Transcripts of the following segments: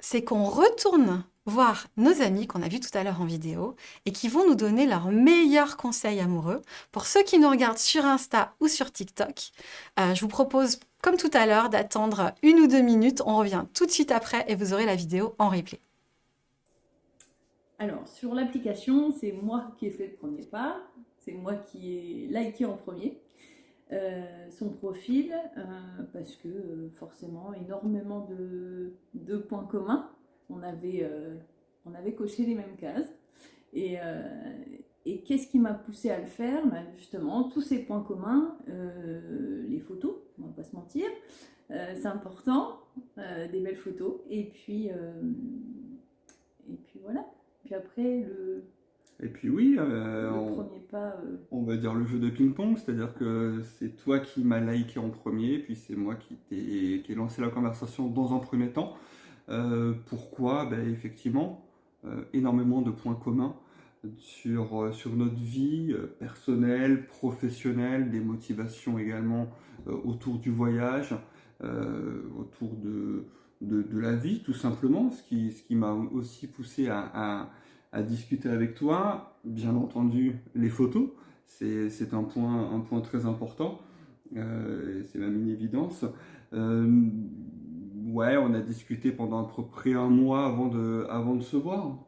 c'est qu'on retourne voir nos amis qu'on a vus tout à l'heure en vidéo et qui vont nous donner leurs meilleurs conseils amoureux. Pour ceux qui nous regardent sur Insta ou sur TikTok, euh, je vous propose, comme tout à l'heure, d'attendre une ou deux minutes. On revient tout de suite après et vous aurez la vidéo en replay. Alors, sur l'application, c'est moi qui ai fait le premier pas. C'est moi qui ai liké en premier. Euh, son profil, euh, parce que forcément, énormément de points communs on avait, euh, on avait coché les mêmes cases. Et, euh, et qu'est-ce qui m'a poussé à le faire? Bah, Justement, tous ces points communs, euh, les photos, on va pas se mentir, c'est important, des belles photos. Et puis, et puis voilà. Puis après, le, et puis oui, on, pas, on, va dire le jeu de ping-pong, c'est-à-dire que c'est toi qui m'as liké en premier, puis c'est moi qui ai, qui ai lancé la conversation dans un premier temps. Euh, pourquoi? Ben, Effectivement, euh, énormément de points communs sur, euh, sur notre vie personnelle, professionnelle, des motivations également autour du voyage, autour de, de, la vie tout simplement, ce qui, ce qui m'a aussi poussé à, à, discuter avec toi. Bien entendu, les photos, c'est un point, un point très important, c'est même une évidence ouais, on a discuté pendant à peu près un mois avant de, avant de se voir.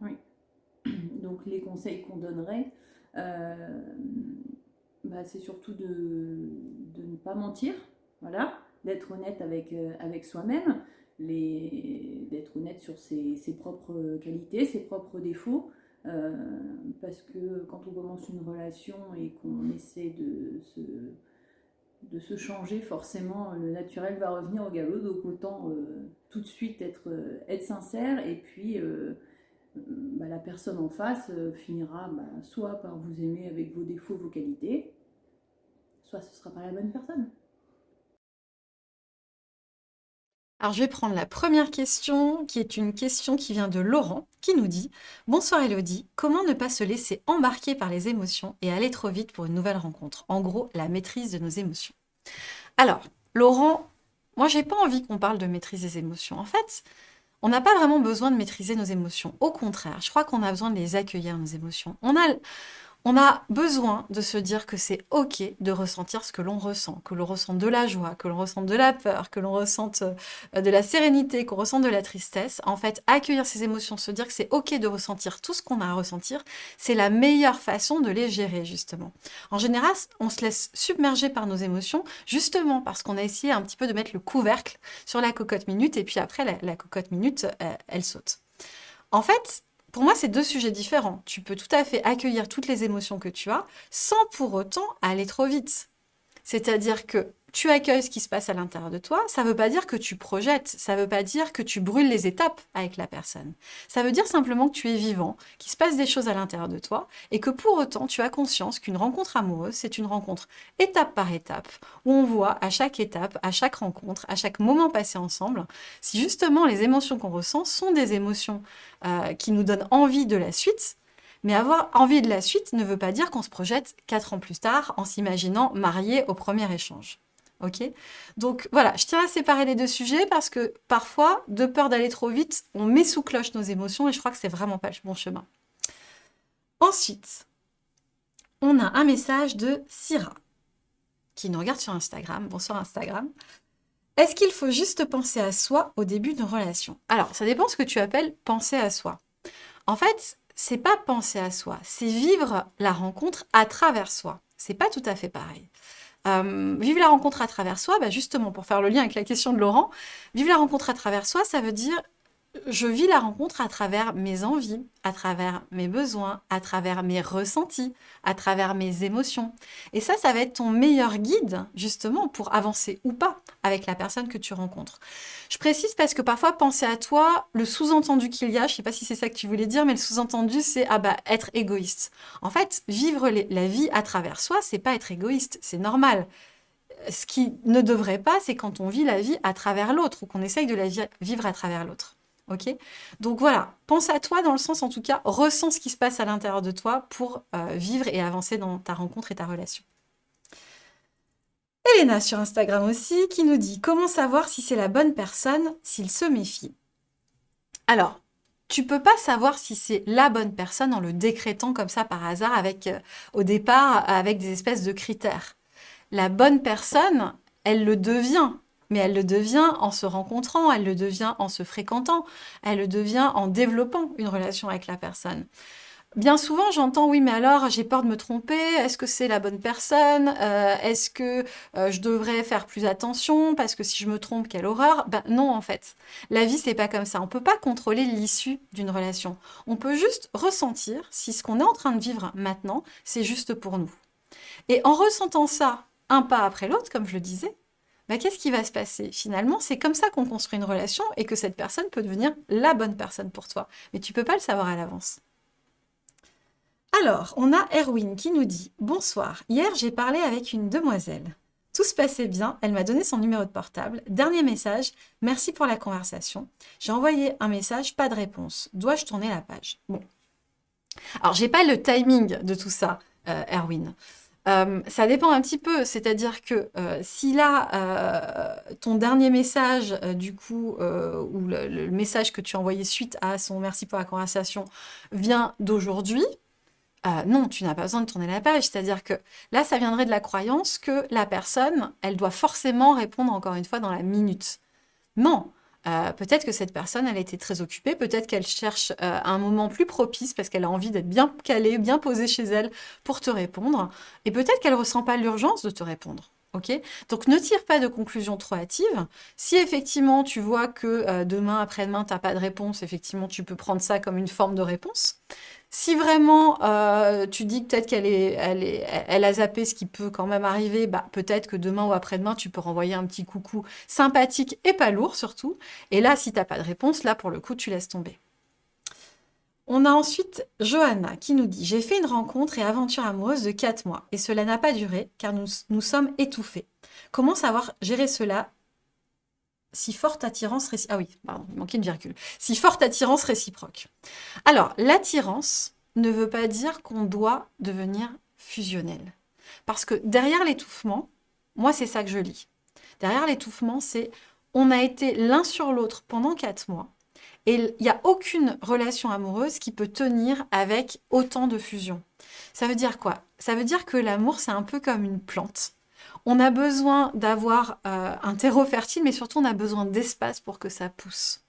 Donc les conseils qu'on donnerait, euh, bah, c'est surtout de, de, ne pas mentir, voilà, d'être honnête avec, euh, avec soi-même, d'être honnête sur ses, ses, propres qualités, ses propres défauts. Euh, parce que quand on commence une relation et qu'on essaie de se changer, forcément, le naturel va revenir au galop. Donc autant euh, tout de suite être, euh, sincère et puis bah, la personne en face finira bah, soit par vous aimer avec vos défauts, vos qualités, soit ce ne sera pas la bonne personne. Alors je vais prendre la première question, qui est une question qui vient de Laurent, qui nous dit « Bonsoir Elodie, comment ne pas se laisser embarquer par les émotions et aller trop vite pour une nouvelle rencontre ?» En gros, la maîtrise de nos émotions. Alors, Laurent, moi j'ai pas envie qu'on parle de maîtrise des émotions. En fait, on n'a pas vraiment besoin de maîtriser nos émotions. Au contraire, je crois qu'on a besoin de les accueillir, nos émotions. On a, on a besoin de se dire que c'est ok de ressentir ce que l'on ressent, que l'on ressente de la joie, que l'on ressente de la peur, que l'on ressente euh, de la sérénité, qu'on ressente de la tristesse. En fait, accueillir ces émotions, se dire que c'est ok de ressentir tout ce qu'on a à ressentir, c'est la meilleure façon de les gérer, justement. En général, on se laisse submerger par nos émotions, justement parce qu'on a essayé un petit peu de mettre le couvercle sur la cocotte minute, et puis après, la, cocotte minute, euh, elle saute. En fait, pour moi, c'est deux sujets différents. Tu peux tout à fait accueillir toutes les émotions que tu as sans pour autant aller trop vite. C'est-à-dire que tu accueilles ce qui se passe à l'intérieur de toi, ça ne veut pas dire que tu projettes, ça ne veut pas dire que tu brûles les étapes avec la personne. Ça veut dire simplement que tu es vivant, qu'il se passe des choses à l'intérieur de toi, et que pour autant, tu as conscience qu'une rencontre amoureuse, c'est une rencontre étape par étape, où on voit à chaque étape, à chaque rencontre, à chaque moment passé ensemble, si justement les émotions qu'on ressent sont des émotions euh, qui nous donnent envie de la suite, mais avoir envie de la suite ne veut pas dire qu'on se projette quatre ans plus tard en s'imaginant marié au premier échange. Ok Donc voilà, je tiens à séparer les deux sujets parce que parfois, de peur d'aller trop vite, on met sous cloche nos émotions et je crois que c'est vraiment pas le bon chemin. Ensuite, on a un message de Syrah qui nous regarde sur Instagram. Bonsoir Instagram. Est-ce qu'il faut juste penser à soi au début d'une relation? Alors, ça dépend ce que tu appelles penser à soi. En fait, c'est pas penser à soi, c'est vivre la rencontre à travers soi. C'est pas tout à fait pareil. Euh, vivre la rencontre à travers soi, bah justement, pour faire le lien avec la question de Laurent, vivre la rencontre à travers soi, ça veut dire je vis la rencontre à travers mes envies, à travers mes besoins, à travers mes ressentis, à travers mes émotions. Et ça, ça va être ton meilleur guide, justement, pour avancer ou pas avec la personne que tu rencontres. Je précise parce que parfois, penser à toi, le sous-entendu qu'il y a, je ne sais pas si c'est ça que tu voulais dire, mais le sous-entendu, c'est ah bah, être égoïste. En fait, vivre la vie à travers soi, c'est pas être égoïste, c'est normal ce qui ne devrait pas, c'est quand on vit la vie à travers l'autre ou qu'on essaye de la vivre à travers l'autre Donc voilà, pense à toi dans le sens, en tout cas, ressens ce qui se passe à l'intérieur de toi pour euh, vivre et avancer dans ta rencontre et ta relation. Elena sur Instagram aussi, qui nous dit « Comment savoir si c'est la bonne personne s'il se méfie ?» Alors, tu peux pas savoir si c'est la bonne personne en le décrétant comme ça par hasard avec, euh, au départ, avec des espèces de critères. La bonne personne, elle le devient, mais elle le devient en se rencontrant, elle le devient en se fréquentant, elle le devient en développant une relation avec la personne. Bien souvent, j'entends oui, mais alors j'ai peur de me tromper. Est-ce que c'est la bonne personne euh, Est-ce que euh, je devrais faire plus attention parce que si je me trompe, quelle horreur? Ben non, en fait. La vie, c'est pas comme ça. On peut pas contrôler l'issue d'une relation. On peut juste ressentir si ce qu'on est en train de vivre maintenant, c'est juste pour nous. Et en ressentant ça un pas après l'autre, comme je le disais, ben qu'est-ce qui va se passer? Finalement, c'est comme ça qu'on construit une relation et que cette personne peut devenir la bonne personne pour toi. Mais tu peux pas le savoir à l'avance. Alors, on a Erwin qui nous dit « Bonsoir, hier j'ai parlé avec une demoiselle. Tout se passait bien, elle m'a donné son numéro de portable. Dernier message, merci pour la conversation. J'ai envoyé un message, pas de réponse. Dois-je tourner la page ?» Bon. Alors, j'ai pas le timing de tout ça, euh, Erwin. Euh, ça dépend un petit peu, c'est-à-dire que euh, si là, ton dernier message, du coup, ou le, message que tu as envoyé suite à son « merci pour la conversation » vient d'aujourd'hui, euh, non, tu n'as pas besoin de tourner la page. C'est-à-dire que là, ça viendrait de la croyance que la personne, elle doit forcément répondre encore une fois dans la minute. Non, euh, peut-être que cette personne, elle a été très occupée, peut-être qu'elle cherche euh, un moment plus propice parce qu'elle a envie d'être bien calée, bien posée chez elle pour te répondre, et peut-être qu'elle ne ressent pas l'urgence de te répondre. Ok? Donc ne tire pas de conclusion trop hâtive. Si effectivement tu vois que demain, après-demain, tu n'as pas de réponse, effectivement tu peux prendre ça comme une forme de réponse. Si vraiment euh, tu dis que peut-être qu'elle est, elle est, elle a zappé ce qui peut quand même arriver, bah, peut-être que demain ou après-demain, tu peux renvoyer un petit coucou sympathique et pas lourd surtout. Et là, si tu n'as pas de réponse, là, pour le coup, tu laisses tomber. On a ensuite Johanna qui nous dit « J'ai fait une rencontre et aventure amoureuse de 4 mois et cela n'a pas duré car nous, nous sommes étouffés. Comment savoir gérer cela si forte attirance réciproque. Ah oui, pardon, il manquait une virgule. Si forte attirance réciproque. Alors, l'attirance ne veut pas dire qu'on doit devenir fusionnel. Parce que derrière l'étouffement, moi, c'est ça que je lis. Derrière l'étouffement, c'est on a été l'un sur l'autre pendant quatre mois et il n'y a aucune relation amoureuse qui peut tenir avec autant de fusion. Ça veut dire quoi? Ça veut dire que l'amour, c'est un peu comme une plante. On a besoin d'avoir euh, un terreau fertile, mais surtout on a besoin d'espace pour que ça pousse.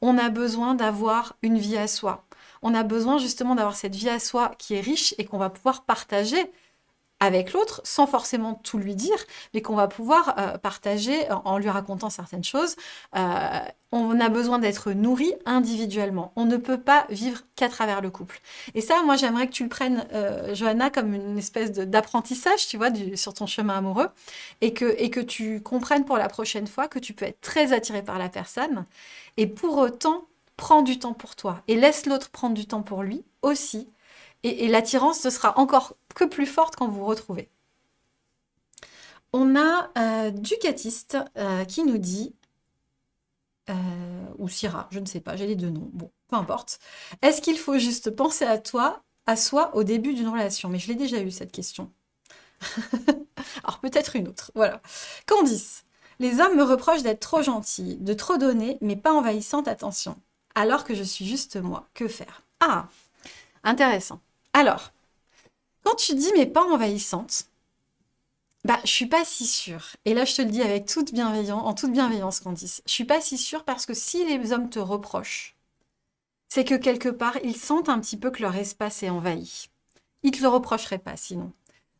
On a besoin d'avoir une vie à soi. On a besoin justement d'avoir cette vie à soi qui est riche et qu'on va pouvoir partager avec l'autre sans forcément tout lui dire, mais qu'on va pouvoir euh, partager en, lui racontant certaines choses. Euh, on a besoin d'être nourri individuellement. On ne peut pas vivre qu'à travers le couple. Et ça, moi, j'aimerais que tu le prennes, euh, Johanna, comme une espèce d'apprentissage, tu vois, sur ton chemin amoureux, et que, et que tu comprennes pour la prochaine fois que tu peux être très attiré par la personne, et pour autant, prends du temps pour toi, et laisse l'autre prendre du temps pour lui aussi, et, l'attirance, ce sera encore que plus forte quand vous vous retrouvez. On a euh, Ducatiste euh, qui nous dit, euh, ou Syrah, je ne sais pas, j'ai les deux noms, bon, peu importe. Est-ce qu'il faut juste penser à toi, à soi, au début d'une relation? Mais je l'ai déjà eu, cette question. Alors peut-être une autre, voilà. Candice, les hommes me reprochent d'être trop gentille, de trop donner, mais pas envahissante, attention. Alors que je suis juste moi, que faire? Ah, intéressant. Alors, quand tu dis mais pas envahissante, bah, je suis pas si sûre. Et là, je te le dis avec toute bienveillance, en toute bienveillance, Candice. Je suis pas si sûre parce que si les hommes te reprochent, c'est que quelque part, ils sentent un petit peu que leur espace est envahi. Ils te le reprocheraient pas sinon.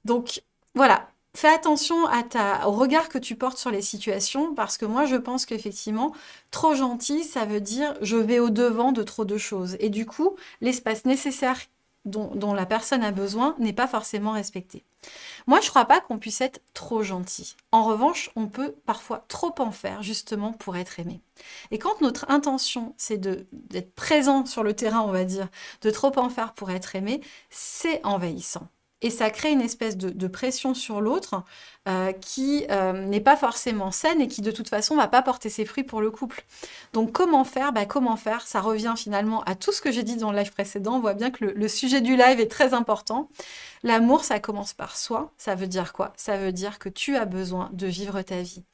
Donc, voilà. Fais attention à ta, au regard que tu portes sur les situations parce que moi, je pense qu'effectivement, trop gentil, ça veut dire je vais au-devant de trop de choses. Et du coup, l'espace nécessaire dont, la personne a besoin n'est pas forcément respecté. Moi, je ne crois pas qu'on puisse être trop gentil. En revanche, on peut parfois trop en faire, justement, pour être aimé. Et quand notre intention, c'est d'être présent sur le terrain, on va dire, de trop en faire pour être aimé, c'est envahissant et ça crée une espèce de, pression sur l'autre euh, qui euh, n'est pas forcément saine et qui de toute façon va pas porter ses fruits pour le couple. Donc comment faire? Bah, Comment faire? Ça revient finalement à tout ce que j'ai dit dans le live précédent. On voit bien que le sujet du live est très important. L'amour, ça commence par soi. Ça veut dire quoi? Ça veut dire que tu as besoin de vivre ta vie.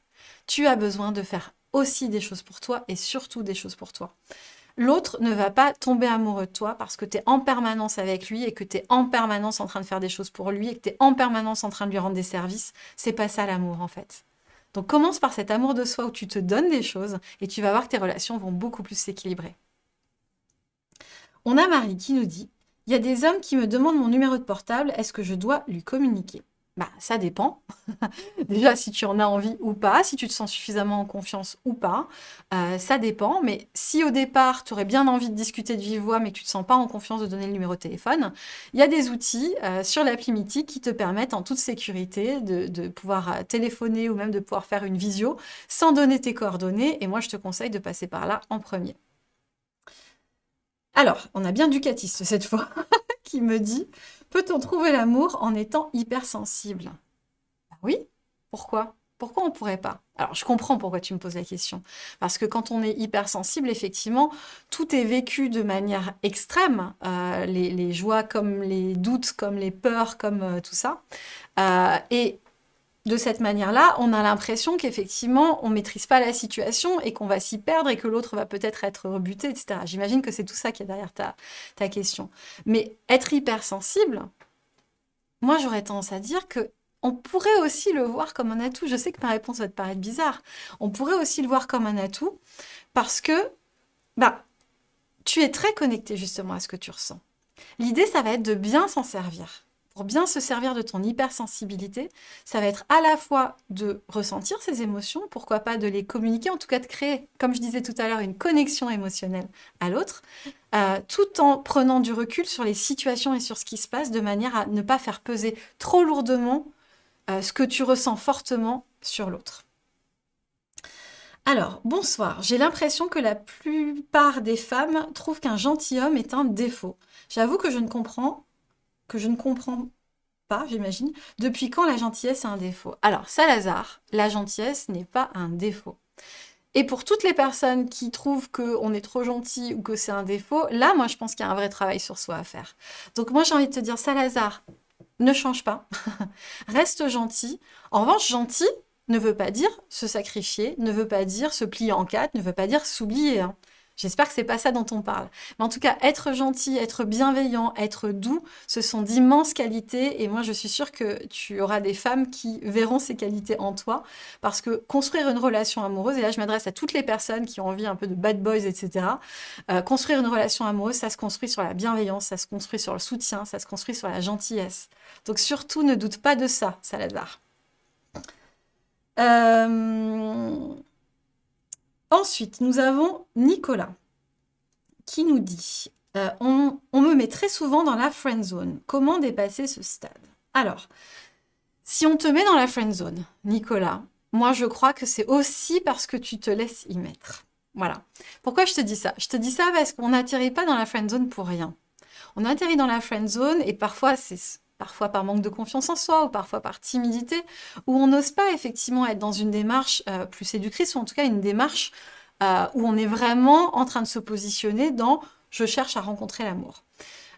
Tu as besoin de faire aussi des choses pour toi et surtout des choses pour toi. L'autre ne va pas tomber amoureux de toi parce que tu es en permanence avec lui et que tu es en permanence en train de faire des choses pour lui et que tu es en permanence en train de lui rendre des services. C'est pas ça l'amour en fait. Donc commence par cet amour de soi où tu te donnes des choses et tu vas voir que tes relations vont beaucoup plus s'équilibrer. On a Marie qui nous dit « Il y a des hommes qui me demandent mon numéro de portable, est-ce que je dois lui communiquer ?» Bah, ça dépend. Déjà, si tu en as envie ou pas, si tu te sens suffisamment en confiance ou pas, euh, ça dépend. Mais si au départ, tu aurais bien envie de discuter de vive voix, mais que tu ne te sens pas en confiance de donner le numéro de téléphone, il y a des outils euh, sur l'appli Mythique qui te permettent en toute sécurité de, de, pouvoir euh, téléphoner ou même de pouvoir faire une visio sans donner tes coordonnées. Et moi, je te conseille de passer par là en premier. Alors, on a bien Ducatiste cette fois, qui me dit Peut-on trouver l'amour en étant hypersensible? Bah Oui. Pourquoi? Pourquoi on ne pourrait pas? Alors, je comprends pourquoi tu me poses la question. Parce que quand on est hypersensible, effectivement, tout est vécu de manière extrême. Euh, les, joies comme les doutes, comme les peurs, comme euh, tout ça. Euh, et de cette manière-là, on a l'impression qu'effectivement, on ne maîtrise pas la situation et qu'on va s'y perdre et que l'autre va peut-être être rebuté, etc. J'imagine que c'est tout ça qui est derrière ta, question. Mais être hypersensible, moi j'aurais tendance à dire que on pourrait aussi le voir comme un atout. Je sais que ma réponse va te paraître bizarre. On pourrait aussi le voir comme un atout parce que bah, tu es très connecté justement à ce que tu ressens. L'idée, ça va être de bien s'en servir bien se servir de ton hypersensibilité, ça va être à la fois de ressentir ces émotions, pourquoi pas de les communiquer, en tout cas de créer, comme je disais tout à l'heure, une connexion émotionnelle à l'autre, euh, tout en prenant du recul sur les situations et sur ce qui se passe, de manière à ne pas faire peser trop lourdement euh, ce que tu ressens fortement sur l'autre. Alors, bonsoir. J'ai l'impression que la plupart des femmes trouvent qu'un gentilhomme est un défaut. J'avoue que je ne comprends que je ne comprends pas, j'imagine, depuis quand la gentillesse est un défaut? Alors, Salazar, la gentillesse n'est pas un défaut. Et pour toutes les personnes qui trouvent qu'on est trop gentil ou que c'est un défaut, là, moi, je pense qu'il y a un vrai travail sur soi à faire. Donc moi, j'ai envie de te dire, Salazar, ne change pas. Reste gentil. En revanche, gentil ne veut pas dire se sacrifier, ne veut pas dire se plier en quatre, ne veut pas dire s'oublier. Hein. J'espère que c'est pas ça dont on parle. Mais en tout cas, être gentil, être bienveillant, être doux, ce sont d'immenses qualités. Et moi, je suis sûre que tu auras des femmes qui verront ces qualités en toi. Parce que construire une relation amoureuse, et là, je m'adresse à toutes les personnes qui ont envie un peu de bad boys, etc. Euh, construire une relation amoureuse, ça se construit sur la bienveillance, ça se construit sur le soutien, ça se construit sur la gentillesse. Donc surtout, ne doute pas de ça, Salazar. Euh... Ensuite, nous avons Nicolas qui nous dit euh, on, me met très souvent dans la friend zone. Comment dépasser ce stade? Alors, si on te met dans la friend zone, Nicolas, moi je crois que c'est aussi parce que tu te laisses y mettre. Voilà. Pourquoi je te dis ça? Je te dis ça parce qu'on n'atterrit pas dans la friend zone pour rien. On atterrit dans la friend zone et parfois c'est parfois par manque de confiance en soi ou parfois par timidité, où on n'ose pas effectivement être dans une démarche euh, plus séductrice, ou en tout cas une démarche euh, où on est vraiment en train de se positionner dans « je cherche à rencontrer l'amour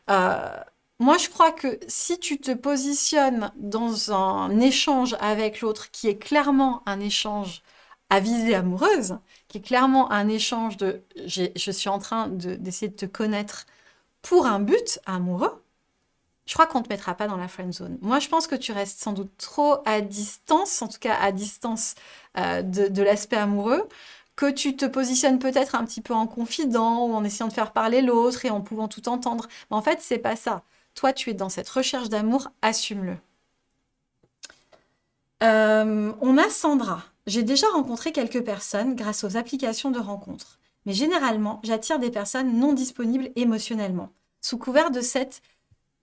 euh, Moi, je crois que si tu te positionnes dans un échange avec l'autre qui est clairement un échange à visée amoureuse, qui est clairement un échange de « je suis en train d'essayer de te connaître pour un but amoureux », je crois qu'on ne te mettra pas dans la friend zone. Moi, je pense que tu restes sans doute trop à distance, en tout cas à distance euh, de, l'aspect amoureux, que tu te positionnes peut-être un petit peu en confident ou en essayant de faire parler l'autre et en pouvant tout entendre. Mais en fait, c'est pas ça. Toi, tu es dans cette recherche d'amour, assume-le. Euh, on a Sandra. J'ai déjà rencontré quelques personnes grâce aux applications de rencontres. Mais généralement, j'attire des personnes non disponibles émotionnellement, sous couvert de cette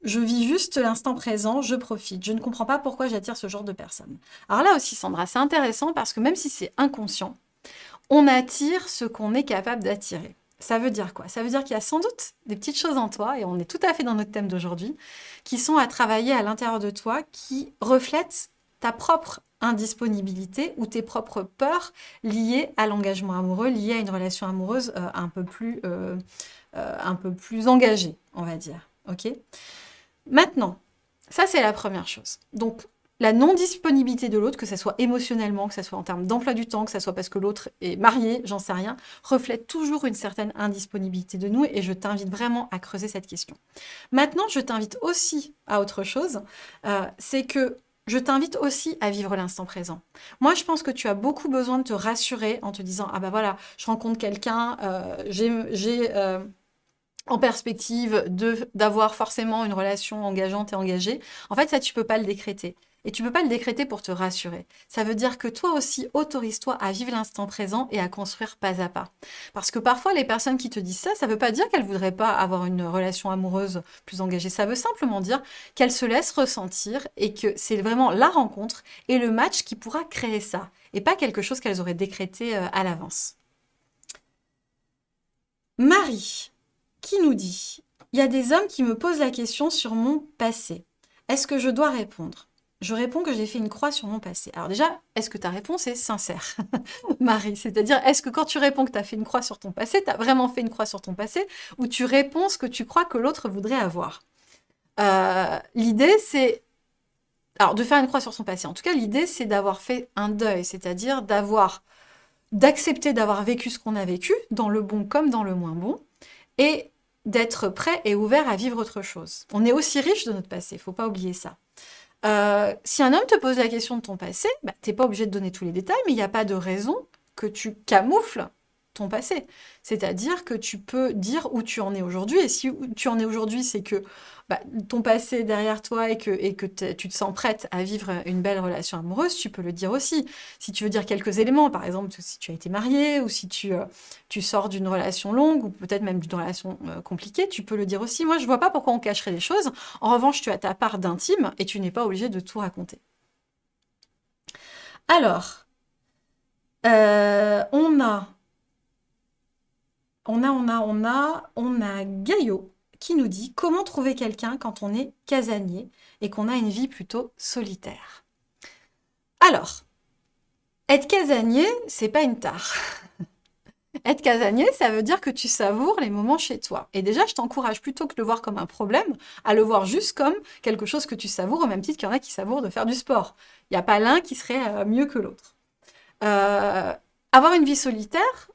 je vis juste l'instant présent, je profite. Je ne comprends pas pourquoi j'attire ce genre de personnes. Alors là aussi, Sandra, c'est intéressant parce que même si c'est inconscient, on attire ce qu'on est capable d'attirer. Ça veut dire quoi? Ça veut dire qu'il y a sans doute des petites choses en toi, et on est tout à fait dans notre thème d'aujourd'hui, qui sont à travailler à l'intérieur de toi, qui reflètent ta propre indisponibilité ou tes propres peurs liées à l'engagement amoureux, liées à une relation amoureuse euh, un, peu plus, euh, euh, un peu plus engagée, on va dire. ok? Maintenant, ça c'est la première chose. Donc, la non-disponibilité de l'autre, que ce soit émotionnellement, que ce soit en termes d'emploi du temps, que ce soit parce que l'autre est marié, j'en sais rien, reflète toujours une certaine indisponibilité de nous et je t'invite vraiment à creuser cette question. Maintenant, je t'invite aussi à autre chose, euh, c'est que je t'invite aussi à vivre l'instant présent. Moi, je pense que tu as beaucoup besoin de te rassurer en te disant « Ah bah voilà, je rencontre quelqu'un, euh, j'ai... En perspective d'avoir forcément une relation engageante et engagée. En fait, ça, tu peux pas le décréter. Et tu peux pas le décréter pour te rassurer. Ça veut dire que toi aussi, autorise-toi à vivre l'instant présent et à construire pas à pas. Parce que parfois, les personnes qui te disent ça, ça veut pas dire qu'elles voudraient pas avoir une relation amoureuse plus engagée. Ça veut simplement dire qu'elles se laissent ressentir et que c'est vraiment la rencontre et le match qui pourra créer ça. Et pas quelque chose qu'elles auraient décrété euh, à l'avance. Marie, qui nous dit « Il y a des hommes qui me posent la question sur mon passé. Est-ce que je dois répondre ?» je réponds que j'ai fait une croix sur mon passé. Alors déjà, est-ce que ta réponse est sincère, Marie? C'est-à-dire, est-ce que quand tu réponds que tu as fait une croix sur ton passé, tu as vraiment fait une croix sur ton passé, ou tu réponds ce que tu crois que l'autre voudrait avoir? Euh, L'idée, c'est... Alors, de faire une croix sur son passé. En tout cas, l'idée, c'est d'avoir fait un deuil, c'est-à-dire d'avoir d'accepter d'avoir vécu ce qu'on a vécu, dans le bon comme dans le moins bon, et d'être prêt et ouvert à vivre autre chose. On est aussi riche de notre passé, il ne faut pas oublier ça. Euh, si un homme te pose la question de ton passé, bah, tu n'es pas obligé de donner tous les détails, mais il n'y a pas de raison que tu camoufles passé. C'est-à-dire que tu peux dire où tu en es aujourd'hui, et si tu en es aujourd'hui, c'est que bah, ton passé est derrière toi et que, tu te sens prête à vivre une belle relation amoureuse, tu peux le dire aussi. Si tu veux dire quelques éléments, par exemple, si tu as été marié ou si tu, euh, sors d'une relation longue ou peut-être même d'une relation euh, compliquée, tu peux le dire aussi. Moi, je vois pas pourquoi on cacherait les choses. En revanche, tu as ta part d'intime et tu n'es pas obligé de tout raconter. Alors, euh, on a, on a, on a, on a, on a Gaillot qui nous dit comment trouver quelqu'un quand on est casanier et qu'on a une vie plutôt solitaire. Alors, être casanier, c'est pas une tare. être casanier, ça veut dire que tu savoures les moments chez toi. Et déjà, je t'encourage plutôt que de le voir comme un problème, à le voir juste comme quelque chose que tu savoures, au même titre qu'il y en a qui savourent de faire du sport. Il n'y a pas l'un qui serait euh, mieux que l'autre. Euh, avoir une vie solitaire,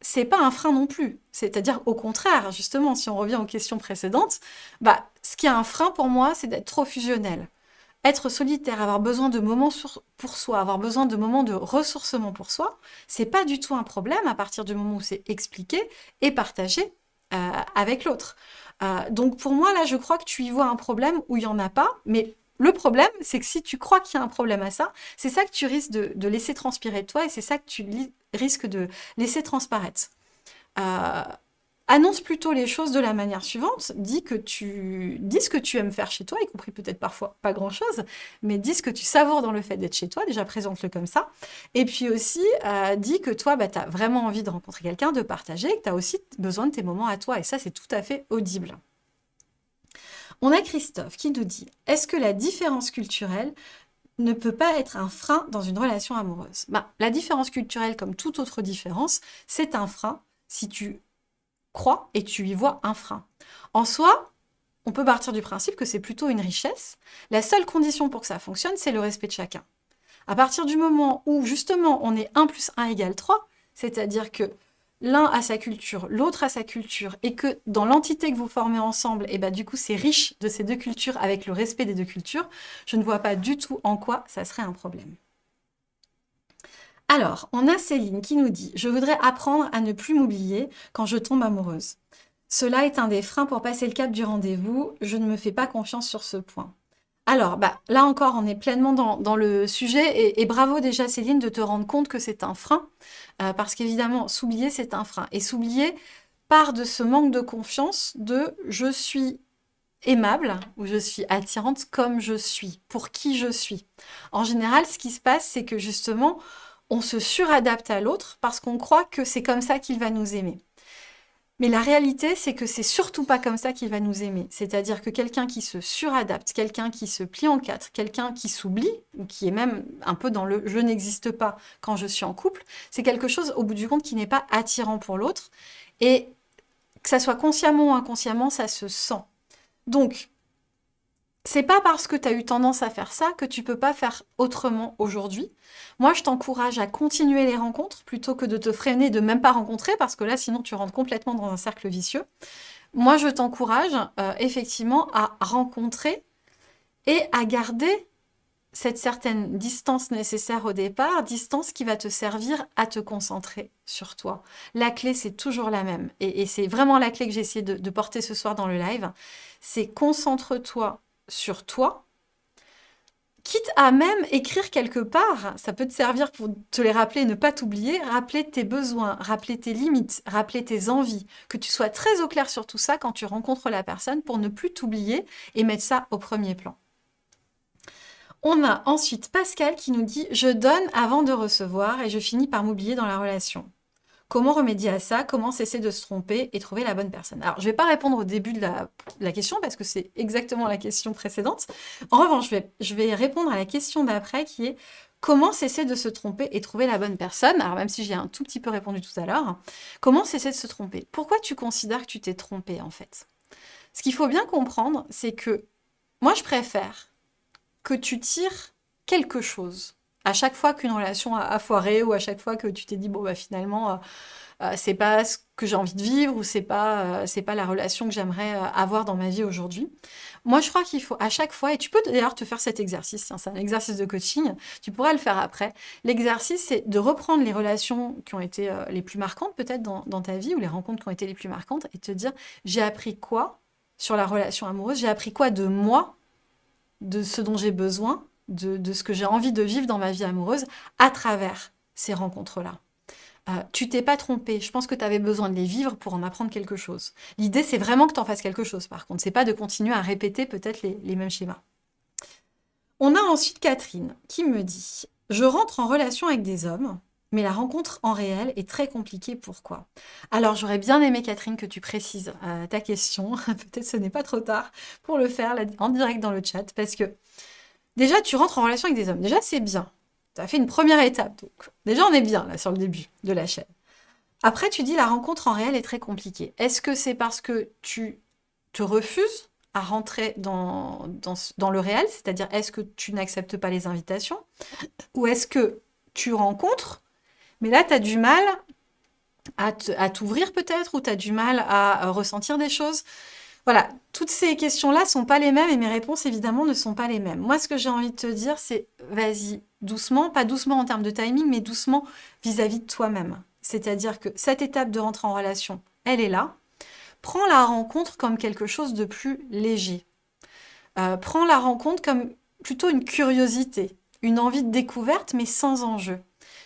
c'est pas un frein non plus. C'est-à-dire, au contraire, justement, si on revient aux questions précédentes, bah, ce qui est un frein pour moi, c'est d'être trop fusionnel. Être solitaire, avoir besoin de moments pour soi, avoir besoin de moments de ressourcement pour soi, c'est pas du tout un problème à partir du moment où c'est expliqué et partagé euh, avec l'autre. Euh, donc pour moi, là, je crois que tu y vois un problème où il n'y en a pas, mais le problème, c'est que si tu crois qu'il y a un problème à ça, c'est ça que tu risques de laisser transpirer de toi et c'est ça que tu risque de laisser transparaître. Euh, annonce plutôt les choses de la manière suivante, dis, que tu, dis ce que tu aimes faire chez toi, y compris peut-être parfois pas grand-chose, mais dis ce que tu savoures dans le fait d'être chez toi, déjà présente-le comme ça, et puis aussi euh, dis que toi, bah, tu as vraiment envie de rencontrer quelqu'un, de partager, que tu as aussi besoin de tes moments à toi, et ça c'est tout à fait audible. On a Christophe qui nous dit « Est-ce que la différence culturelle ne peut pas être un frein dans une relation amoureuse. Bah, la différence culturelle, comme toute autre différence, c'est un frein si tu crois et tu y vois un frein. En soi, on peut partir du principe que c'est plutôt une richesse. La seule condition pour que ça fonctionne, c'est le respect de chacun. À partir du moment où, justement, on est 1 plus 1 égale 3, c'est-à-dire que l'un a sa culture, l'autre a sa culture, et que dans l'entité que vous formez ensemble, et eh ben, du coup c'est riche de ces deux cultures avec le respect des deux cultures, je ne vois pas du tout en quoi ça serait un problème. Alors, on a Céline qui nous dit « Je voudrais apprendre à ne plus m'oublier quand je tombe amoureuse. Cela est un des freins pour passer le cap du rendez-vous. Je ne me fais pas confiance sur ce point. » Alors, bah, là encore, on est pleinement dans, le sujet et, bravo déjà Céline de te rendre compte que c'est un frein, euh, parce qu'évidemment, s'oublier, c'est un frein. Et s'oublier part de ce manque de confiance de « je suis aimable » ou « je suis attirante comme je suis, pour qui je suis ». En général, ce qui se passe, c'est que justement, on se suradapte à l'autre parce qu'on croit que c'est comme ça qu'il va nous aimer. Mais la réalité, c'est que c'est surtout pas comme ça qu'il va nous aimer. C'est-à-dire que quelqu'un qui se suradapte, quelqu'un qui se plie en quatre, quelqu'un qui s'oublie, ou qui est même un peu dans le « je n'existe pas quand je suis en couple », c'est quelque chose, au bout du compte, qui n'est pas attirant pour l'autre. Et que ça soit consciemment ou inconsciemment, ça se sent. Donc, c'est pas parce que tu as eu tendance à faire ça que tu peux pas faire autrement aujourd'hui. Moi, je t'encourage à continuer les rencontres plutôt que de te freiner, de même pas rencontrer, parce que là, sinon, tu rentres complètement dans un cercle vicieux. Moi, je t'encourage euh, effectivement à rencontrer et à garder cette certaine distance nécessaire au départ, distance qui va te servir à te concentrer sur toi. La clé, c'est toujours la même. Et, c'est vraiment la clé que j'ai essayé de porter ce soir dans le live. C'est concentre-toi sur toi, quitte à même écrire quelque part, ça peut te servir pour te les rappeler, ne pas t'oublier, rappeler tes besoins, rappeler tes limites, rappeler tes envies, que tu sois très au clair sur tout ça quand tu rencontres la personne pour ne plus t'oublier et mettre ça au premier plan. On a ensuite Pascal qui nous dit « Je donne avant de recevoir et je finis par m'oublier dans la relation ». Comment remédier à ça Comment cesser de se tromper et trouver la bonne personne. Alors, je ne vais pas répondre au début de la, question parce que c'est exactement la question précédente. En revanche, je vais, je vais répondre à la question d'après qui est comment cesser de se tromper et trouver la bonne personne. Alors, même si j'ai un tout petit peu répondu tout à l'heure, comment cesser de se tromper? Pourquoi tu considères que tu t'es trompé en fait? Ce qu'il faut bien comprendre, c'est que moi, je préfère que tu tires quelque chose à chaque fois qu'une relation a, foiré ou à chaque fois que tu t'es dit bon bah finalement euh, euh, c'est pas ce que j'ai envie de vivre ou c'est pas euh, c'est pas la relation que j'aimerais avoir dans ma vie aujourd'hui. Moi je crois qu'il faut à chaque fois et tu peux d'ailleurs te faire cet exercice, hein, c'est un exercice de coaching, tu pourras le faire après. L'exercice c'est de reprendre les relations qui ont été les plus marquantes peut-être dans, dans ta vie ou les rencontres qui ont été les plus marquantes et te dire j'ai appris quoi sur la relation amoureuse, j'ai appris quoi de moi, de ce dont j'ai besoin de, ce que j'ai envie de vivre dans ma vie amoureuse à travers ces rencontres-là. Euh, tu t'es pas trompé, je pense que tu avais besoin de les vivre pour en apprendre quelque chose. L'idée, c'est vraiment que tu en fasses quelque chose, par contre. C'est pas de continuer à répéter peut-être les, mêmes schémas. On a ensuite Catherine qui me dit « Je rentre en relation avec des hommes, mais la rencontre en réel est très compliquée. Pourquoi? Alors, j'aurais bien aimé, Catherine, que tu précises euh, ta question. Peut-être ce n'est pas trop tard pour le faire en direct dans le chat, parce que Déjà, tu rentres en relation avec des hommes. Déjà, c'est bien. Tu as fait une première étape. Déjà, on est bien là sur le début de la chaîne. Après, tu dis la rencontre en réel est très compliquée. Est-ce que c'est parce que tu te refuses à rentrer dans, dans, le réel? C'est-à-dire, est-ce que tu n'acceptes pas les invitations? Ou est-ce que tu rencontres, mais là, tu as du mal à t'ouvrir peut-être, ou tu as du mal à ressentir des choses? Voilà, toutes ces questions-là sont pas les mêmes et mes réponses, évidemment, ne sont pas les mêmes. Moi, ce que j'ai envie de te dire, c'est vas-y, doucement, pas doucement en termes de timing, mais doucement vis-à-vis de toi-même. C'est-à-dire que cette étape de rentrer en relation, elle est là. Prends la rencontre comme quelque chose de plus léger. Euh, prends la rencontre comme plutôt une curiosité, une envie de découverte, mais sans enjeu.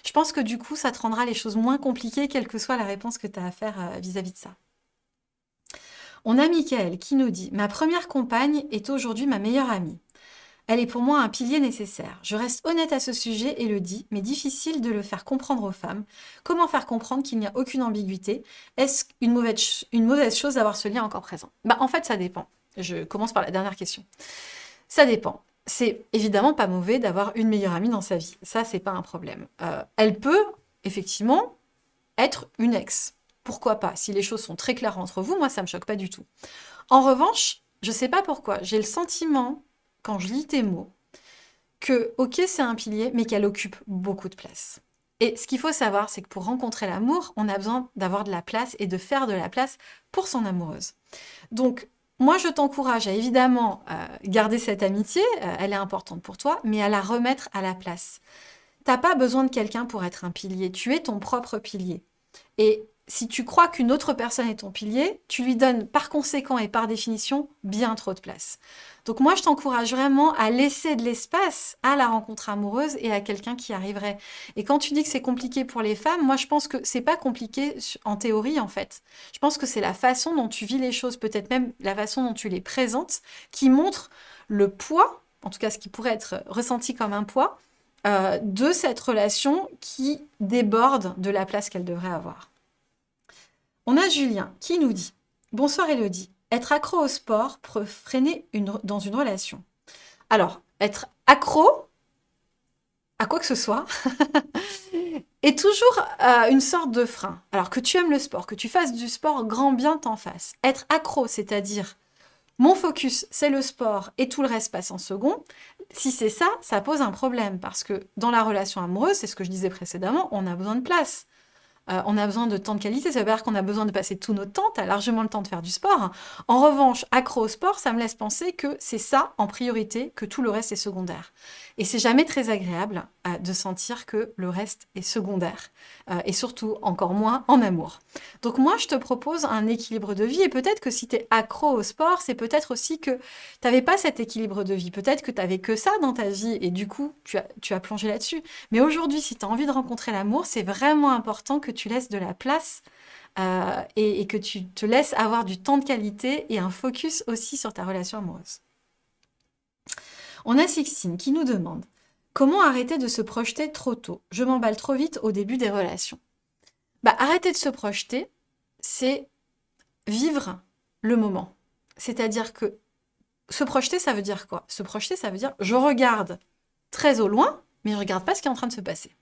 Je pense que du coup, ça te rendra les choses moins compliquées, quelle que soit la réponse que tu as à faire vis à -vis de ça. On a Michael qui nous dit « Ma première compagne est aujourd'hui ma meilleure amie. Elle est pour moi un pilier nécessaire. Je reste honnête à ce sujet et le dis, mais difficile de le faire comprendre aux femmes. Comment faire comprendre qu'il n'y a aucune ambiguïté? Est-ce une mauvaise, une mauvaise chose d'avoir ce lien encore présent? Bah, En fait, ça dépend. Je commence par la dernière question. Ça dépend. C'est évidemment pas mauvais d'avoir une meilleure amie dans sa vie. Ça, c'est pas un problème. Euh, elle peut, effectivement, être une ex pourquoi pas? Si les choses sont très claires entre vous, moi, ça me choque pas du tout. En revanche, je sais pas pourquoi, j'ai le sentiment, quand je lis tes mots, que, ok, c'est un pilier, mais qu'elle occupe beaucoup de place. Et ce qu'il faut savoir, c'est que pour rencontrer l'amour, on a besoin d'avoir de la place et de faire de la place pour son amoureuse. Donc, moi, je t'encourage à évidemment garder cette amitié, euh, elle est importante pour toi, mais à la remettre à la place. T'as pas besoin de quelqu'un pour être un pilier, tu es ton propre pilier. Et si tu crois qu'une autre personne est ton pilier, tu lui donnes par conséquent et par définition bien trop de place. Donc moi, je t'encourage vraiment à laisser de l'espace à la rencontre amoureuse et à quelqu'un qui arriverait. Et quand tu dis que c'est compliqué pour les femmes, moi je pense que c'est pas compliqué en théorie en fait. Je pense que c'est la façon dont tu vis les choses, peut-être même la façon dont tu les présentes, qui montre le poids, en tout cas ce qui pourrait être ressenti comme un poids, euh, de cette relation qui déborde de la place qu'elle devrait avoir. On a Julien qui nous dit « Bonsoir Elodie, être accro au sport peut freiner dans une relation. » Alors, être accro à quoi que ce soit est toujours euh, une sorte de frein. Alors que tu aimes le sport, que tu fasses du sport, grand bien t'en fasses. Être accro, c'est-à-dire mon focus, c'est le sport et tout le reste passe en second, si c'est ça, ça pose un problème parce que dans la relation amoureuse, c'est ce que je disais précédemment, on a besoin de place. Euh, on a besoin de temps de qualité, ça veut dire qu'on a besoin de passer tout notre temps, tu as largement le temps de faire du sport. En revanche, accro au sport, ça me laisse penser que c'est ça en priorité, que tout le reste est secondaire. Et c'est jamais très agréable euh, de sentir que le reste est secondaire, euh, et surtout encore moins en amour. Donc moi, je te propose un équilibre de vie, et peut-être que si tu es accro au sport, c'est peut-être aussi que tu n'avais pas cet équilibre de vie, peut-être que tu n'avais que ça dans ta vie, et du coup, tu as, tu as plongé là-dessus. Mais aujourd'hui, si tu as envie de rencontrer l'amour, c'est vraiment important que tu laisses de la place euh, et, que tu te laisses avoir du temps de qualité et un focus aussi sur ta relation amoureuse. On a Sixtine qui nous demande Comment arrêter de se projeter trop tôt? Je m'emballe trop vite au début des relations. Bah, arrêter de se projeter, c'est vivre le moment. C'est-à-dire que se projeter, ça veut dire quoi? Se projeter, ça veut dire je regarde très au loin, mais je regarde pas ce qui est en train de se passer.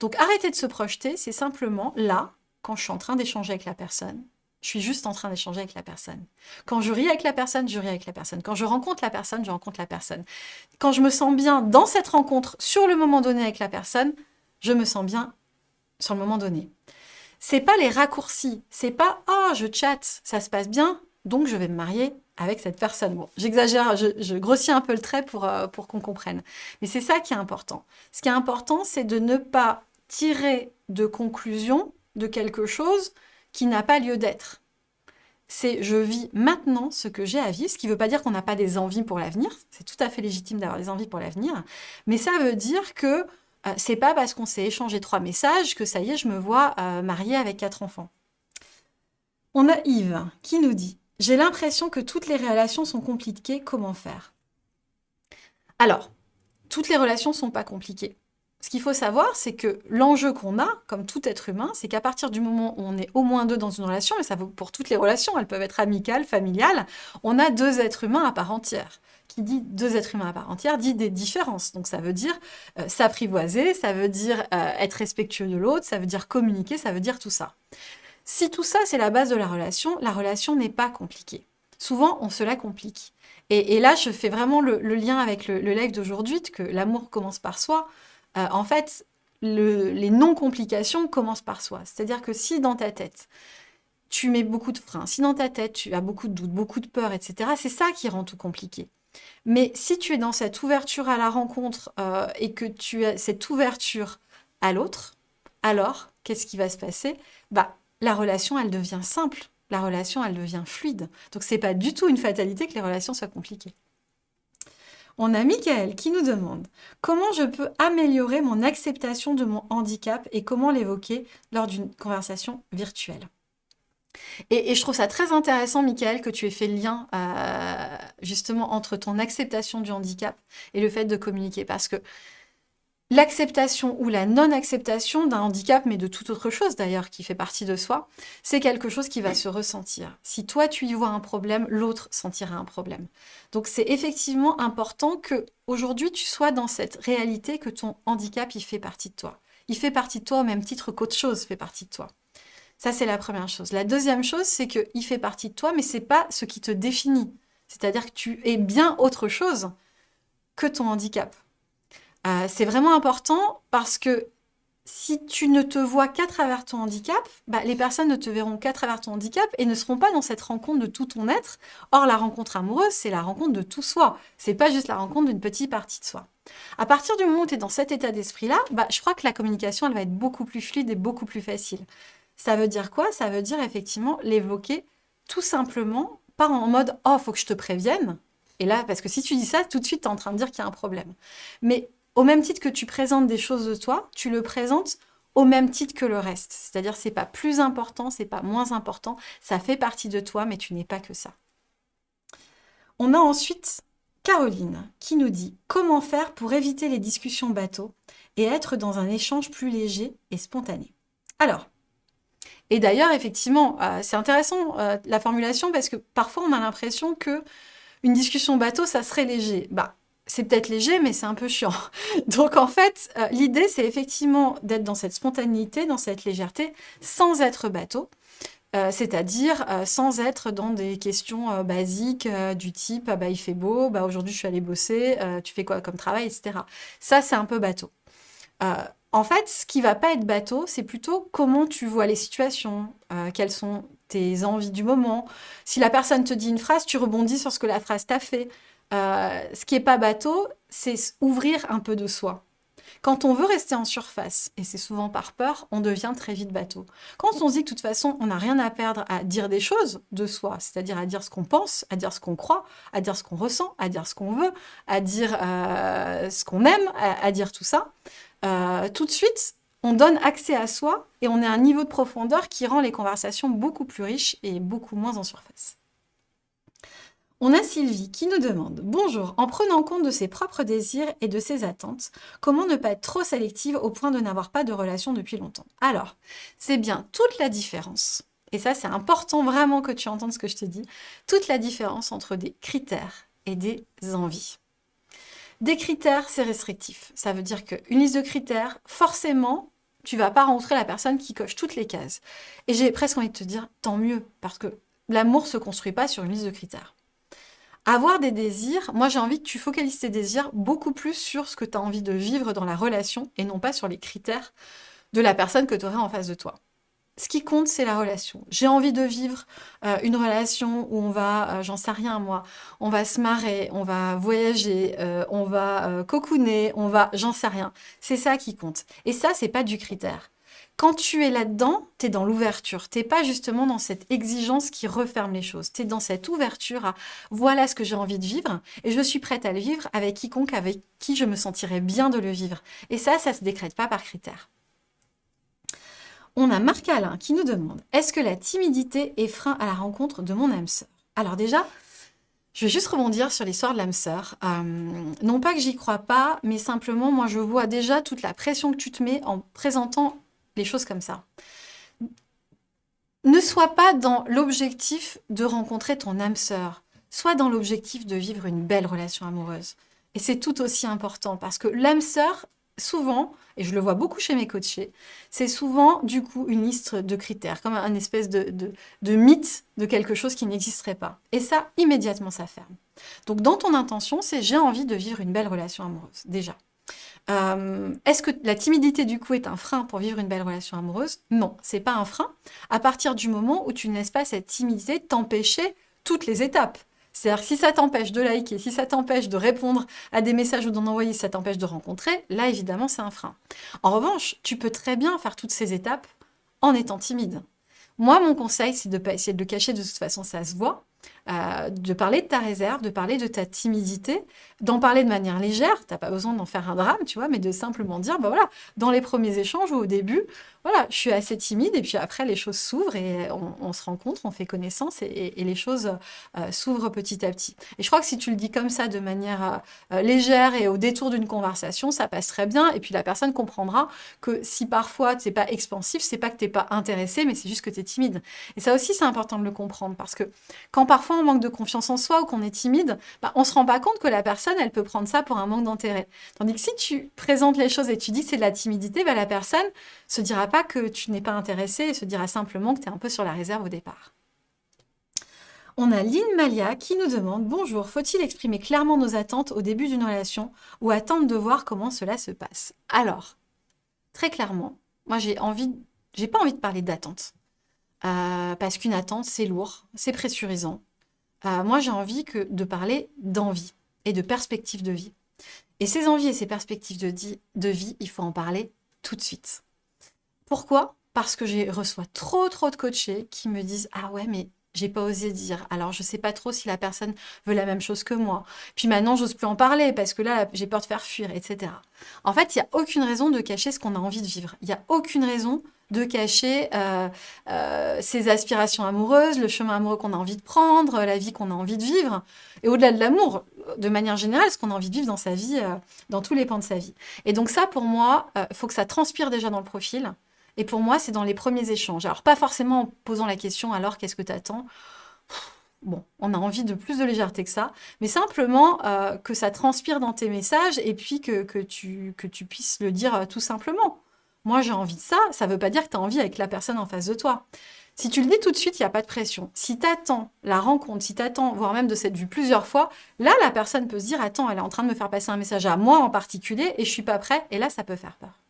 Donc arrêter de se projeter, c'est simplement là, quand je suis en train d'échanger avec la personne, je suis juste en train d'échanger avec la personne. Quand je ris avec la personne, je ris avec la personne. Quand je rencontre la personne, je rencontre la personne. Quand je me sens bien dans cette rencontre, sur le moment donné avec la personne, je me sens bien sur le moment donné. C'est pas les raccourcis, c'est pas « oh, je chatte, ça se passe bien, donc je vais me marier avec cette personne. J'exagère, je, grossis un peu le trait pour, euh, pour qu'on comprenne. Mais c'est ça qui est important. Ce qui est important, c'est de ne pas tirer de conclusion de quelque chose qui n'a pas lieu d'être. C'est je vis maintenant ce que j'ai à vivre, ce qui ne veut pas dire qu'on n'a pas des envies pour l'avenir, c'est tout à fait légitime d'avoir des envies pour l'avenir, mais ça veut dire que euh, c'est pas parce qu'on s'est échangé trois messages que ça y est, je me vois euh, mariée avec quatre enfants. On a Yves qui nous dit « J'ai l'impression que toutes les relations sont compliquées, comment faire ?» Alors, toutes les relations ne sont pas compliquées. Ce qu'il faut savoir, c'est que l'enjeu qu'on a, comme tout être humain, c'est qu'à partir du moment où on est au moins deux dans une relation, et ça vaut pour toutes les relations, elles peuvent être amicales, familiales, on a deux êtres humains à part entière. Qui dit deux êtres humains à part entière dit des différences. Donc ça veut dire euh, s'apprivoiser, ça veut dire euh, être respectueux de l'autre, ça veut dire communiquer, ça veut dire tout ça. Si tout ça, c'est la base de la relation, la relation n'est pas compliquée. Souvent, on se la complique. Et, là, je fais vraiment le, lien avec le, live d'aujourd'hui, que l'amour commence par soi. Euh, en fait, les non-complications commencent par soi. C'est-à-dire que si dans ta tête, tu mets beaucoup de freins, si dans ta tête, tu as beaucoup de doutes, beaucoup de peur, etc., c'est ça qui rend tout compliqué. Mais si tu es dans cette ouverture à la rencontre euh, et que tu as cette ouverture à l'autre, alors, qu'est-ce qui va se passer? Bah, la relation, elle devient simple. La relation, elle devient fluide. Donc, c'est pas du tout une fatalité que les relations soient compliquées. On a Michael qui nous demande comment je peux améliorer mon acceptation de mon handicap et comment l'évoquer lors d'une conversation virtuelle? Et, je trouve ça très intéressant, Michael, que tu aies fait le lien euh, justement entre ton acceptation du handicap et le fait de communiquer. Parce que L'acceptation ou la non-acceptation d'un handicap, mais de toute autre chose d'ailleurs qui fait partie de soi, c'est quelque chose qui va se ressentir. Si toi tu y vois un problème, l'autre sentira un problème. Donc c'est effectivement important que aujourd'hui tu sois dans cette réalité que ton handicap il fait partie de toi. Il fait partie de toi au même titre qu'autre chose fait partie de toi. Ça c'est la première chose. La deuxième chose c'est qu'il fait partie de toi, mais c'est pas ce qui te définit. C'est-à-dire que tu es bien autre chose que ton handicap. Euh, c'est vraiment important parce que si tu ne te vois qu'à travers ton handicap, bah, les personnes ne te verront qu'à travers ton handicap et ne seront pas dans cette rencontre de tout ton être. Or, la rencontre amoureuse, c'est la rencontre de tout soi. C'est pas juste la rencontre d'une petite partie de soi. À partir du moment où tu es dans cet état d'esprit-là, bah, je crois que la communication, va être beaucoup plus fluide et beaucoup plus facile. Ça veut dire quoi? Ça veut dire effectivement l'évoquer tout simplement, pas en mode « Oh, faut que je te prévienne ». Et là, parce que si tu dis ça, tout de suite, tu es en train de dire qu'il y a un problème. Mais au même titre que tu présentes des choses de toi, tu le présentes au même titre que le reste. C'est-à-dire, c'est pas plus important, c'est pas moins important, ça fait partie de toi, mais tu n'es pas que ça. On a ensuite Caroline qui nous dit « Comment faire pour éviter les discussions bateaux et être dans un échange plus léger et spontané ?» Alors, et d'ailleurs, effectivement, euh, c'est intéressant euh, la formulation parce que parfois on a l'impression que une discussion bateau, ça serait léger. Bah, c'est peut-être léger, mais c'est un peu chiant. Donc en fait, euh, l'idée, c'est effectivement d'être dans cette spontanéité, dans cette légèreté, sans être bateau. euh, c'est-à-dire euh, sans être dans des questions basiques du type ah bah, il fait beau, bah, aujourd'hui je suis allée bosser, tu fais quoi comme travail, etc. Ça, c'est un peu bateau. en fait, ce qui va pas être bateau, c'est plutôt comment tu vois les situations, quelles sont tes envies du moment. Si la personne te dit une phrase, tu rebondis sur ce que la phrase t'a fait. Ce qui est pas bateau, c'est ouvrir un peu de soi. Quand on veut rester en surface, et c'est souvent par peur, on devient très vite bateau. Quand on se dit que de toute façon, on n'a rien à perdre à dire des choses de soi, c'est-à-dire à dire ce qu'on pense, à dire ce qu'on croit, à dire ce qu'on ressent, à dire ce qu'on veut, à dire euh, ce qu'on aime, à, dire tout ça, euh, tout de suite, on donne accès à soi et on à un niveau de profondeur qui rend les conversations beaucoup plus riches et beaucoup moins en surface. On a Sylvie qui nous demande « Bonjour, en prenant compte de ses propres désirs et de ses attentes, comment ne pas être trop sélective au point de n'avoir pas de relation depuis longtemps ?» Alors, c'est bien toute la différence, et ça c'est important vraiment que tu entendes ce que je te dis, toute la différence entre des critères et des envies. Des critères, c'est restrictif. Ça veut dire qu'une liste de critères, forcément, tu vas pas rencontrer la personne qui coche toutes les cases. Et j'ai presque envie de te dire, tant mieux, parce que l'amour se construit pas sur une liste de critères. Avoir des désirs, moi j'ai envie que tu focalises tes désirs beaucoup plus sur ce que tu as envie de vivre dans la relation et non pas sur les critères de la personne que tu aurais en face de toi. Ce qui compte, c'est la relation. J'ai envie de vivre euh, une relation où on va, euh, j'en sais rien moi, on va se marrer, on va voyager, euh, on va cocooner, on va, j'en sais rien. C'est ça qui compte. Et ça, c'est pas du critère. Quand tu es là-dedans, tu es dans l'ouverture. Tu pas justement dans cette exigence qui referme les choses. Tu es dans cette ouverture à voilà ce que j'ai envie de vivre et je suis prête à le vivre avec quiconque avec qui je me sentirais bien de le vivre. Et ça, ça ne se décrète pas par critère. On a Marc Alain qui nous demande « Est-ce que la timidité est frein à la rencontre de mon âme sœur ?» Alors déjà, je vais juste rebondir sur l'histoire de l'âme sœur. Euh, non pas que j'y crois pas, mais simplement, moi, je vois déjà toute la pression que tu te mets en présentant les choses comme ça. Ne sois pas dans l'objectif de rencontrer ton âme sœur. Sois dans l'objectif de vivre une belle relation amoureuse. Et c'est tout aussi important parce que l'âme sœur, souvent, et je le vois beaucoup chez mes coachés, c'est souvent du coup une liste de critères, comme un espèce de, de mythe de quelque chose qui n'existerait pas. Et ça, immédiatement, ça ferme. Donc dans ton intention, c'est j'ai envie de vivre une belle relation amoureuse, déjà. Euh, est-ce que la timidité, du coup, est un frein pour vivre une belle relation amoureuse? Non, c'est pas un frein, à partir du moment où tu ne pas cette timidité t'empêcher toutes les étapes. C'est-à-dire si ça t'empêche de liker, si ça t'empêche de répondre à des messages ou d'en envoyer, si ça t'empêche de rencontrer, là, évidemment, c'est un frein. En revanche, tu peux très bien faire toutes ces étapes en étant timide. Moi, mon conseil, c'est de ne pas essayer de le cacher, de toute façon, ça se voit. Euh, de parler de ta réserve, de parler de ta timidité, d'en parler de manière légère, tu n'as pas besoin d'en faire un drame, tu vois, mais de simplement dire, bah voilà, dans les premiers échanges ou au début, voilà, je suis assez timide et puis après les choses s'ouvrent et on, se rencontre, on fait connaissance et, les choses euh, s'ouvrent petit à petit. Et je crois que si tu le dis comme ça de manière euh, légère et au détour d'une conversation, ça passe très bien et puis la personne comprendra que si parfois tu n'es pas expansif, c'est pas que tu n'es pas intéressé, mais c'est juste que tu es timide. Et ça aussi, c'est important de le comprendre parce que quand parfois on manque de confiance en soi ou qu'on est timide, bah, on ne se rend pas compte que la personne, elle peut prendre ça pour un manque d'intérêt. Tandis que si tu présentes les choses et tu dis que c'est de la timidité, bah, la personne se dira pas que tu n'es pas intéressé et se dira simplement que tu es un peu sur la réserve au départ. On a Lynn Malia qui nous demande « Bonjour, faut-il exprimer clairement nos attentes au début d'une relation ou attendre de voir comment cela se passe ?» Alors, très clairement, moi j'ai envie, j'ai pas envie de parler d'attente. Euh, parce qu'une attente, c'est lourd, c'est pressurisant. Euh, moi, j'ai envie que, de parler d'envie et de perspective de vie. Et ces envies et ces perspectives de, vie, il faut en parler tout de suite. Pourquoi? Parce que je reçois trop, trop de coachés qui me disent « Ah ouais, mais j'ai pas osé dire. Alors, je sais pas trop si la personne veut la même chose que moi. Puis maintenant, j'ose plus en parler parce que là, j'ai peur de faire fuir, etc. » En fait, il n'y a aucune raison de cacher ce qu'on a envie de vivre. Il n'y a aucune raison de cacher euh, euh, ses aspirations amoureuses, le chemin amoureux qu'on a envie de prendre, la vie qu'on a envie de vivre. Et au-delà de l'amour, de manière générale, ce qu'on a envie de vivre dans sa vie, euh, dans tous les pans de sa vie. Et donc ça, pour moi, il faut que ça transpire déjà dans le profil. Et pour moi, c'est dans les premiers échanges. Alors, pas forcément en posant la question « alors, qu'est-ce que tu attends ?» Bon, on a envie de plus de légèreté que ça, mais simplement que ça transpire dans tes messages et puis que, que, tu, que tu puisses le dire tout simplement. Moi, j'ai envie de ça, ça ne veut pas dire que tu as envie avec la personne en face de toi. Si tu le dis tout de suite, il n'y a pas de pression. Si tu attends la rencontre, si tu attends, voire même de s'être vu plusieurs fois, là, la personne peut se dire, attends, elle est en train de me faire passer un message à moi en particulier et je suis pas prêt. Et là, ça peut faire peur.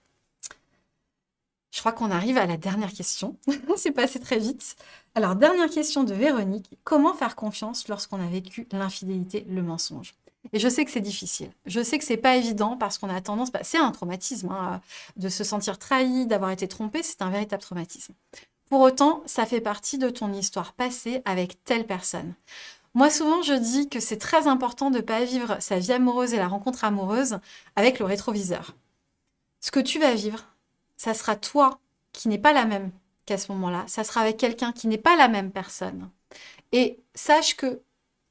Je crois qu'on arrive à la dernière question. C'est passé très vite. Alors, dernière question de Véronique. Comment faire confiance lorsqu'on a vécu l'infidélité, le mensonge? Et je sais que c'est difficile. Je sais que c'est pas évident parce qu'on a tendance, bah, c'est un traumatisme, hein, de se sentir trahi, d'avoir été trompé, c'est un véritable traumatisme. Pour autant, ça fait partie de ton histoire passée avec telle personne. Moi, souvent, je dis que c'est très important de ne pas vivre sa vie amoureuse et la rencontre amoureuse avec le rétroviseur. Ce que tu vas vivre, ça sera toi qui n'est pas la même qu'à ce moment-là. Ça sera avec quelqu'un qui n'est pas la même personne. Et sache que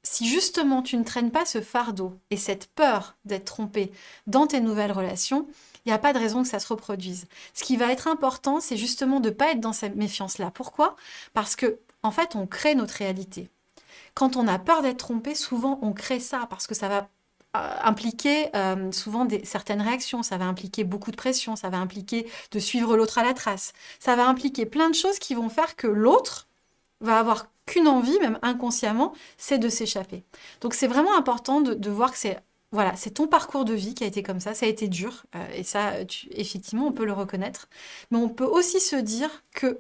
si justement tu ne traînes pas ce fardeau et cette peur d'être trompé dans tes nouvelles relations, il n'y a pas de raison que ça se reproduise. Ce qui va être important, c'est justement de ne pas être dans cette méfiance-là. Pourquoi? Parce que, en fait, on crée notre réalité. Quand on a peur d'être trompé, souvent on crée ça parce que ça va euh, impliquer euh, souvent certaines réactions, ça va impliquer beaucoup de pression, ça va impliquer de suivre l'autre à la trace, ça va impliquer plein de choses qui vont faire que l'autre va avoir qu'une envie, même inconsciemment, c'est de s'échapper. Donc c'est vraiment important de voir que c'est voilà, c'est ton parcours de vie qui a été comme ça, ça a été dur, euh, et ça, effectivement, on peut le reconnaître. Mais on peut aussi se dire que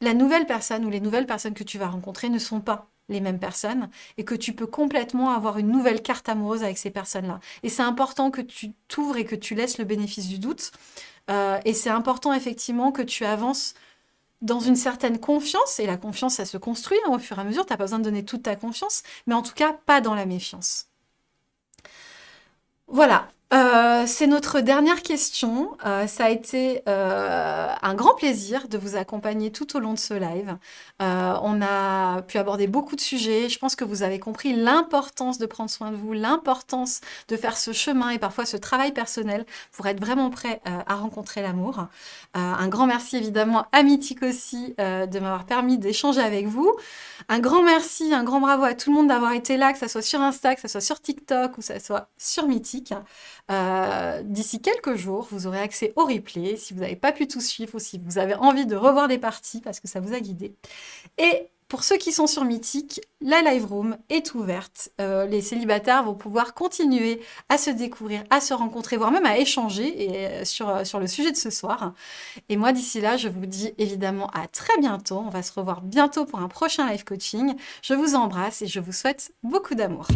la nouvelle personne ou les nouvelles personnes que tu vas rencontrer ne sont pas les mêmes personnes et que tu peux complètement avoir une nouvelle carte amoureuse avec ces personnes-là. Et c'est important que tu t'ouvres et que tu laisses le bénéfice du doute. Euh, et c'est important effectivement que tu avances dans une certaine confiance, et la confiance, ça se construit hein, au fur et à mesure, tu n'as pas besoin de donner toute ta confiance, mais en tout cas, pas dans la méfiance. Voilà, euh, c'est notre dernière question. Euh, ça a été euh, un grand plaisir de vous accompagner tout au long de ce live. on a pu aborder beaucoup de sujets. Je pense que vous avez compris l'importance de prendre soin de vous, l'importance de faire ce chemin et parfois ce travail personnel pour être vraiment prêt à rencontrer l'amour. un grand merci évidemment à Mythique aussi de m'avoir permis d'échanger avec vous. Un grand merci, un grand bravo à tout le monde d'avoir été là, que ce soit sur Insta, que ce soit sur TikTok ou que ce soit sur Mythique. Euh, d'ici quelques jours, vous aurez accès au replay si vous n'avez pas pu tout suivre ou si vous avez envie de revoir des parties parce que ça vous a guidé. Et pour ceux qui sont sur Mythique, la live room est ouverte. Euh, les célibataires vont pouvoir continuer à se découvrir, à se rencontrer, voire même à échanger euh, sur, sur le sujet de ce soir. Et moi, d'ici là, je vous dis évidemment à très bientôt. On va se revoir bientôt pour un prochain live coaching. Je vous embrasse et je vous souhaite beaucoup d'amour.